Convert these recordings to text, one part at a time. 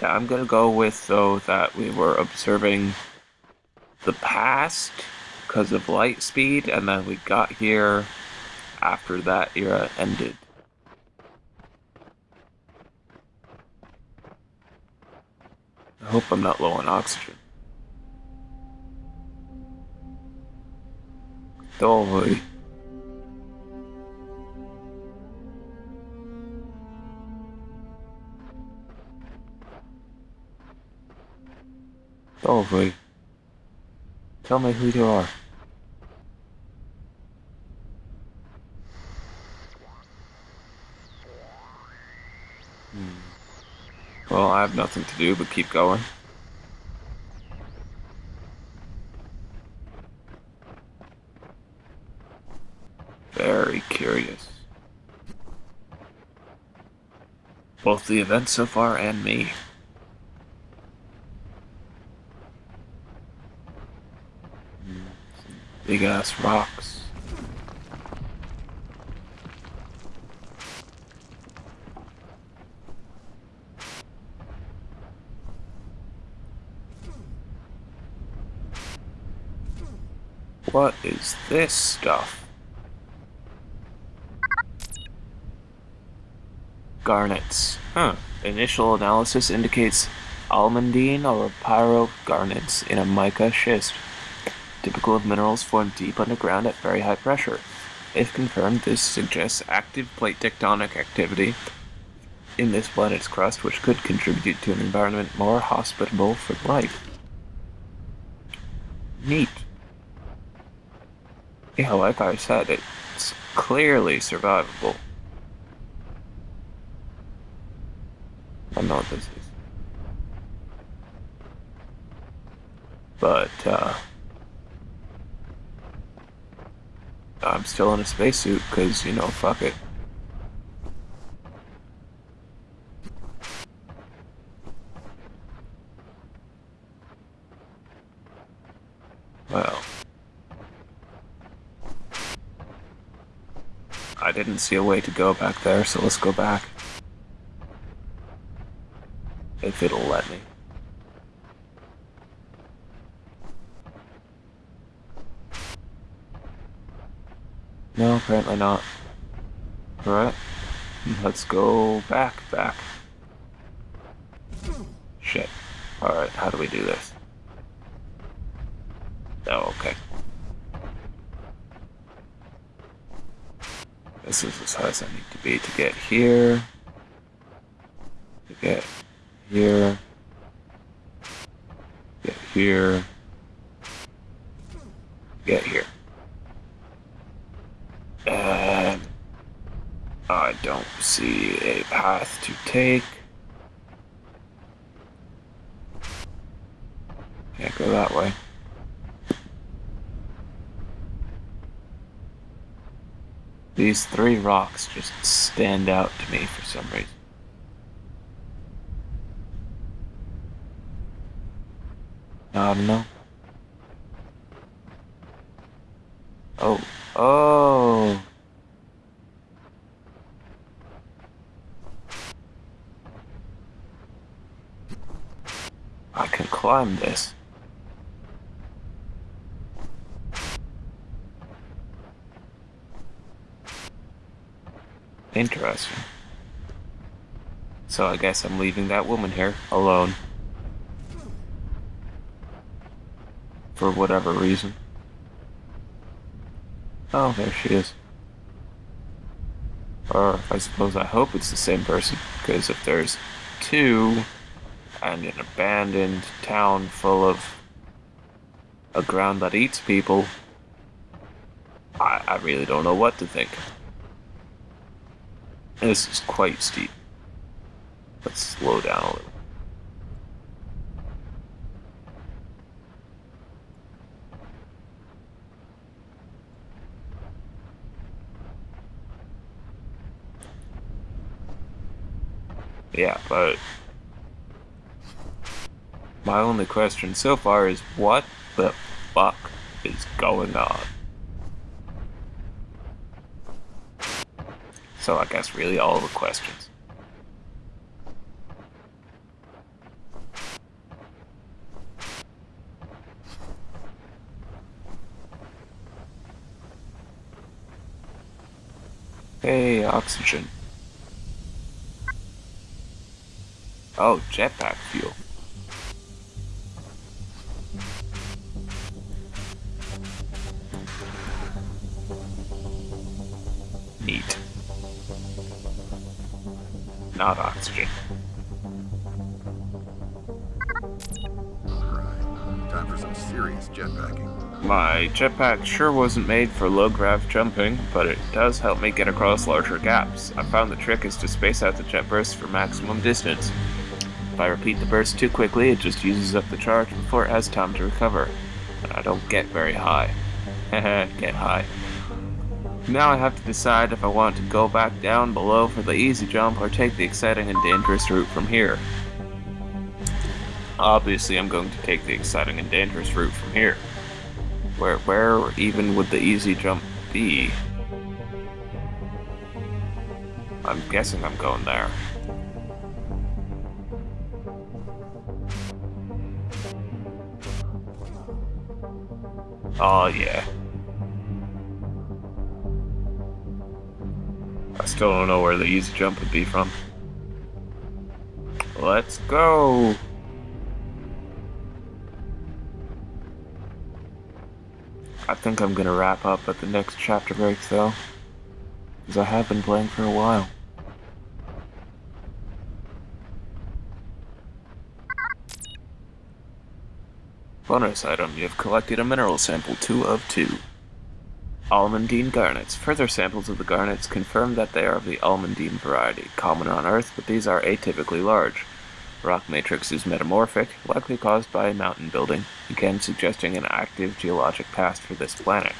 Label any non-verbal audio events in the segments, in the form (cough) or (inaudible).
Yeah, I'm gonna go with though that we were observing the past because of light speed, and then we got here after that era ended. I hope I'm not low on oxygen. Dolly. Dolly. Tell me who you are. Hmm. Well, I have nothing to do but keep going. Very curious. Both the event so far and me. Big ass rocks. What is this stuff? Garnets. Huh. Initial analysis indicates almandine or pyrope garnets in a mica schist typical of minerals formed deep underground at very high pressure. If confirmed, this suggests active plate tectonic activity in this planet's crust, which could contribute to an environment more hospitable for life. Neat. Yeah, like I said, it's clearly survivable. I know what this is. But, uh, I'm still in a spacesuit because, you know, fuck it. Well. I didn't see a way to go back there, so let's go back. If it'll let me. No, apparently not. Alright. Mm-hmm. Let's go back, back. Shit. Alright, how do we do this? Oh, okay. This is as high as I need to be to get here. To get here. Get here. Get here. I don't see a path to take. Can't go that way. These three rocks just stand out to me for some reason. I don't know. Oh, oh. Climb this. Interesting. So I guess I'm leaving that woman here alone. For whatever reason. Oh, there she is. Or I suppose I hope it's the same person, because if there's two, and an abandoned town full of a ground that eats people, I, I really don't know what to think. This is quite steep. Let's slow down a little. Yeah, but my only question so far is what the fuck is going on? So I guess really all the questions. Hey, oxygen. Oh, jetpack fuel. Oxygen. Alright, time for some serious jetpacking. My jetpack sure wasn't made for low grav jumping, but it does help me get across larger gaps. I found the trick is to space out the jet bursts for maximum distance. If I repeat the burst too quickly, it just uses up the charge before it has time to recover. And I don't get very high. (laughs) get high. Now I have to decide if I want to go back down below for the easy jump or take the exciting and dangerous route from here. Obviously I'm going to take the exciting and dangerous route from here. Where, where even would the easy jump be? I'm guessing I'm going there. Oh yeah. Still don't know where the easy jump would be from. Let's go! I think I'm gonna wrap up at the next chapter break though. Because I have been playing for a while. Bonus item, you have collected a mineral sample 2 of 2. Almandine garnets. Further samples of the garnets confirm that they are of the almandine variety, common on Earth, but these are atypically large. Rock matrix is metamorphic, likely caused by mountain building, again suggesting an active geologic past for this planet.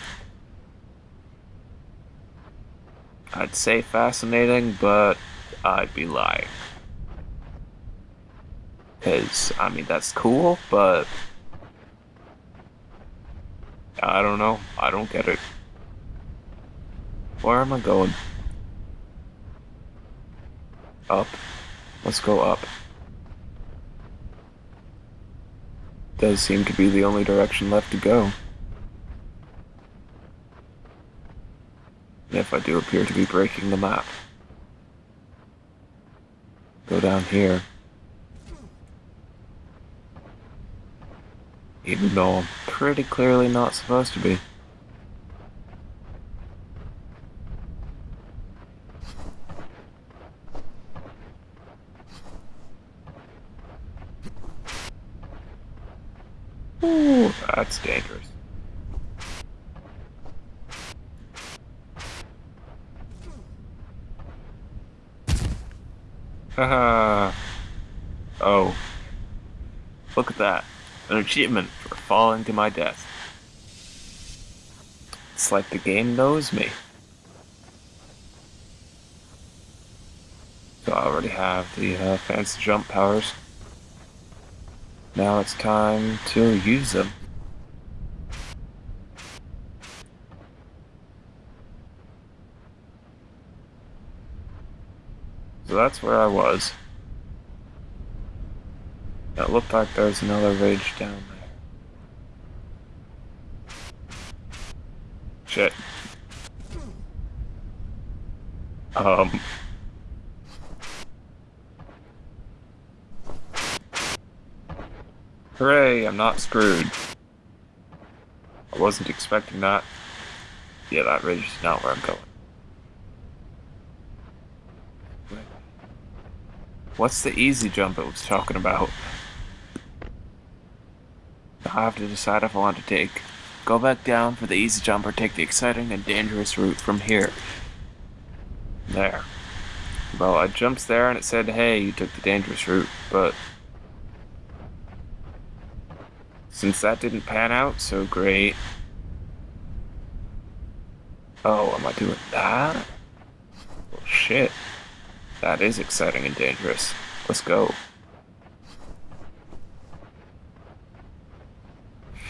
I'd say fascinating, but I'd be lying. Because, I mean, that's cool, but... I don't know. I don't get it. Where am I going? Up. Let's go up. does seem to be the only direction left to go. If I do appear to be breaking the map. Go down here. Even though I'm pretty clearly not supposed to be. Ooh, that's dangerous. Haha. (laughs) oh. Look at that. An achievement for falling to my death. It's like the game knows me. So I already have the uh, fancy jump powers. Now it's time to use them. So that's where I was. It looked like there was another rage down there. Shit. Um... Hooray, I'm not screwed. I wasn't expecting that. Yeah, that ridge is not where I'm going. What's the easy jump it was talking about? I have to decide if I want to take go back down for the easy jump or take the exciting and dangerous route from here. There. Well, I jumped there and it said, hey, you took the dangerous route, but since that didn't pan out so great. Oh, am I doing that? Well, shit. That is exciting and dangerous. Let's go.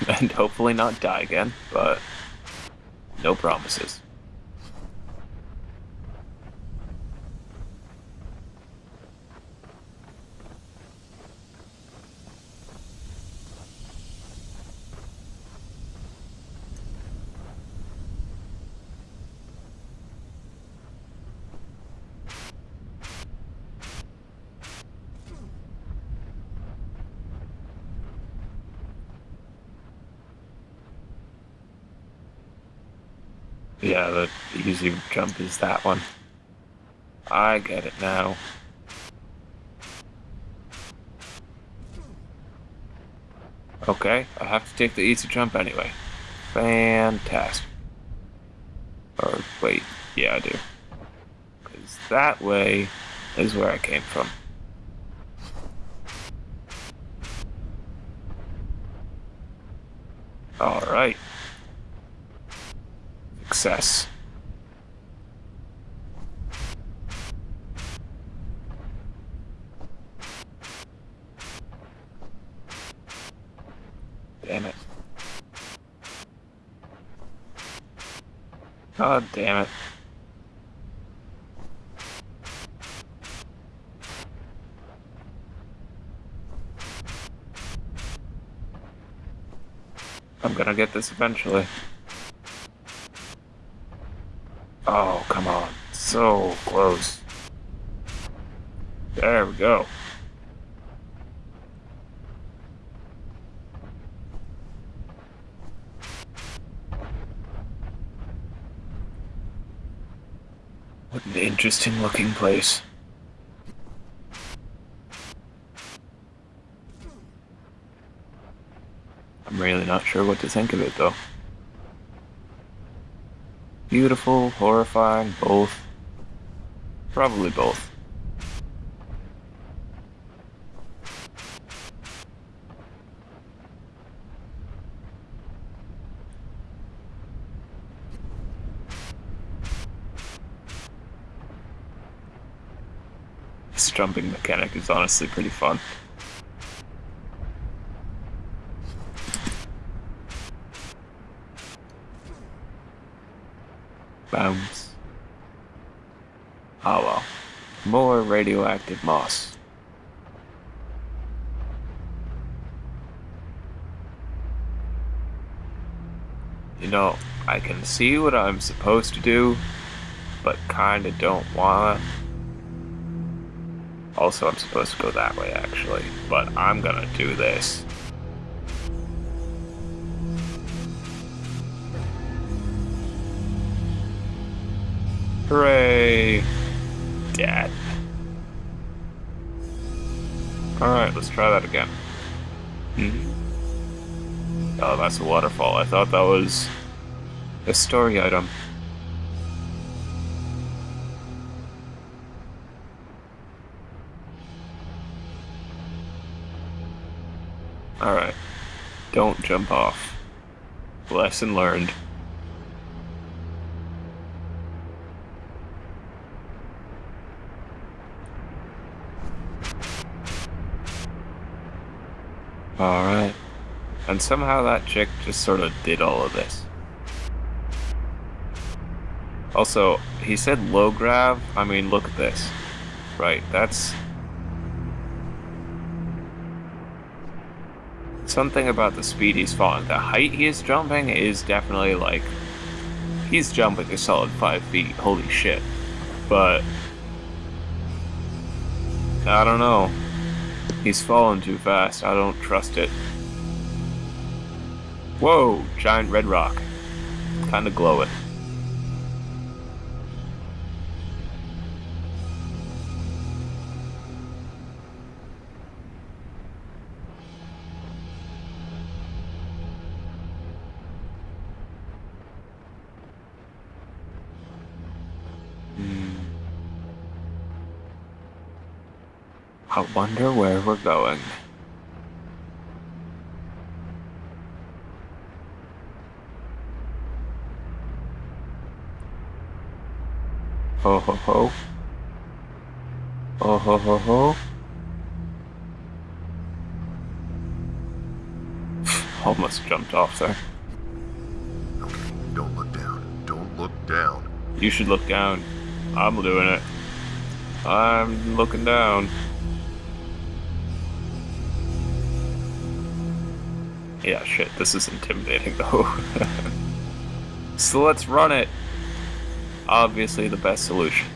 (laughs) and hopefully not die again, but no promises. Yeah, the easy jump is that one. I get it now. Okay, I have to take the easy jump anyway. Fantastic. Or, wait, yeah, I do. Because that way is where I came from. Alright. Success. Damn it. God damn it. I'm gonna get this eventually. Oh, come on. So close. There we go. What an interesting looking place. I'm really not sure what to think of it though. Beautiful, horrifying, both. Probably both. This jumping mechanic is honestly pretty fun. Bounce. Oh well. More radioactive moss. You know, I can see what I'm supposed to do, but kinda don't wanna. Also, I'm supposed to go that way actually, but I'm gonna do this. Hooray! Dad. Alright, let's try that again. Hmm. Oh, that's a waterfall. I thought that was a story item. Alright. Don't jump off. Lesson learned. Alright. And somehow that chick just sort of did all of this. Also, he said low grav. I mean, look at this. Right, that's... Something about the speed he's falling. The height he is jumping is definitely like... He's jumping a solid 5 feet. Holy shit. But... I don't know. He's falling too fast. I don't trust it. Whoa! Giant red rock. Kinda glowing. Hmm. Wonder where we're going. Ho ho ho. Oh ho ho ho. (sighs) Almost jumped off there. Don't look down. Don't look down. You should look down. I'm doing it. I'm looking down. Yeah, shit, this is intimidating though. (laughs) so let's run it. Obviously the best solution.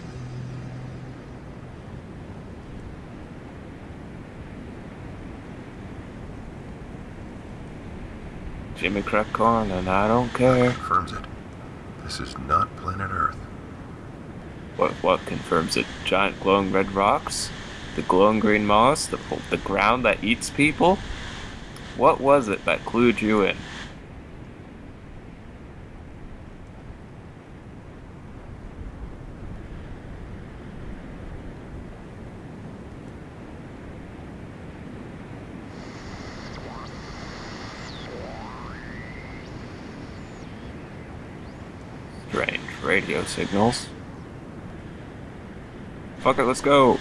Jimmy crack corn and I don't care. Confirms it. This is not planet Earth. What, what confirms it? Giant glowing red rocks? The glowing green moss? The, the ground that eats people? What was it that clued you in? Strange radio signals. Fuck it, let's go.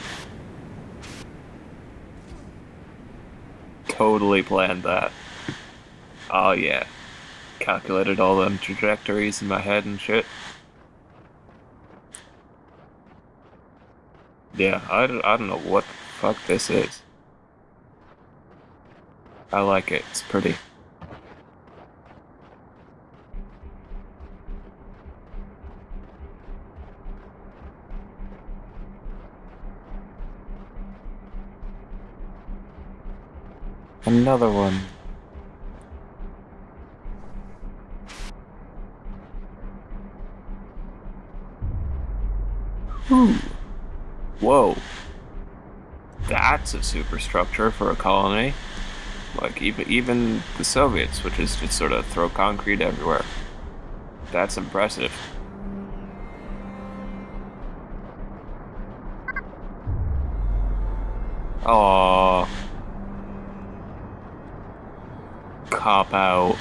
Totally planned that. Oh yeah. Calculated all them trajectories in my head and shit. Yeah, I don't, I don't know what the fuck this is. I like it, it's pretty. Another one. Whoa. That's a superstructure for a colony. Like even even the Soviets, which is just sort of throw concrete everywhere. That's impressive. Aww. Cop out.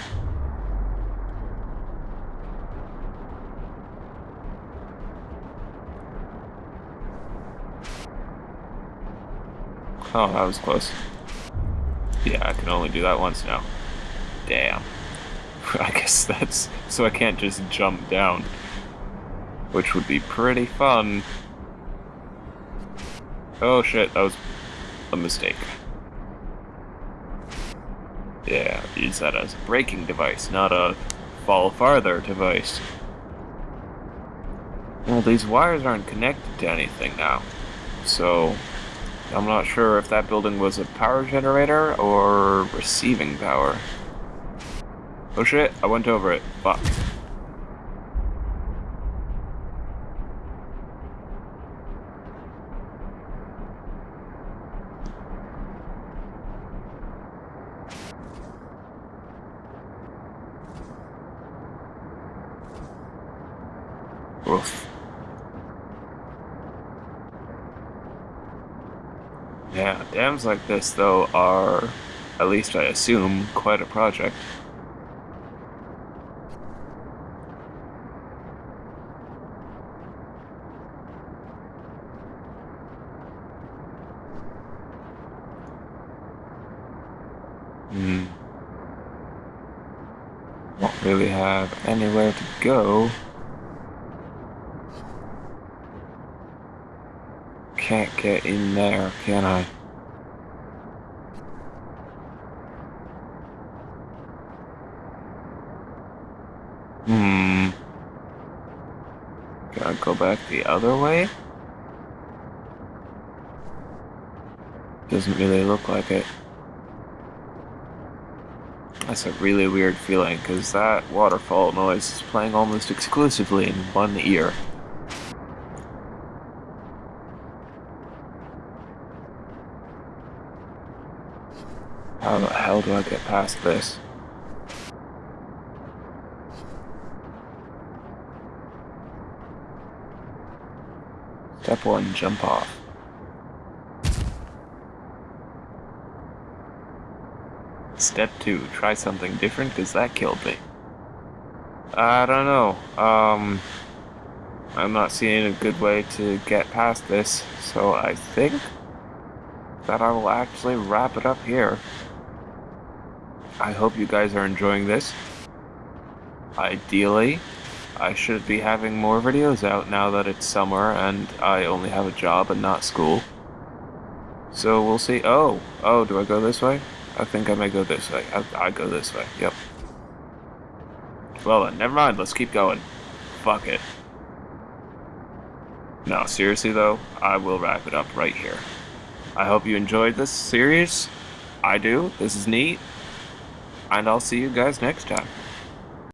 Oh, that was close. Yeah, I can only do that once now. Damn. (laughs) I guess that's... So I can't just jump down. Which would be pretty fun. Oh shit, that was a mistake. Yeah, use that as a braking device, not a fall farther device. Well, these wires aren't connected to anything now, so I'm not sure if that building was a power generator or receiving power. Oh shit, I went over it. Fuck. Dams like this, though, are, at least I assume, quite a project. Hmm. Don't really have anywhere to go. Can't get in there, can I? Hmm. Gotta go back the other way? Doesn't really look like it. That's a really weird feeling, because that waterfall noise is playing almost exclusively in one ear. How the hell do I get past this? Step one, jump off. Step two, try something different because that killed me. I don't know. Um, I'm not seeing a good way to get past this, so I think that I will actually wrap it up here. I hope you guys are enjoying this. Ideally, I should be having more videos out now that it's summer and I only have a job and not school. So we'll see. Oh, oh, do I go this way? I think I may go this way. I, I go this way, yep. Well then, never mind, let's keep going. Fuck it. No, seriously though, I will wrap it up right here. I hope you enjoyed this series. I do. This is neat. And I'll see you guys next time.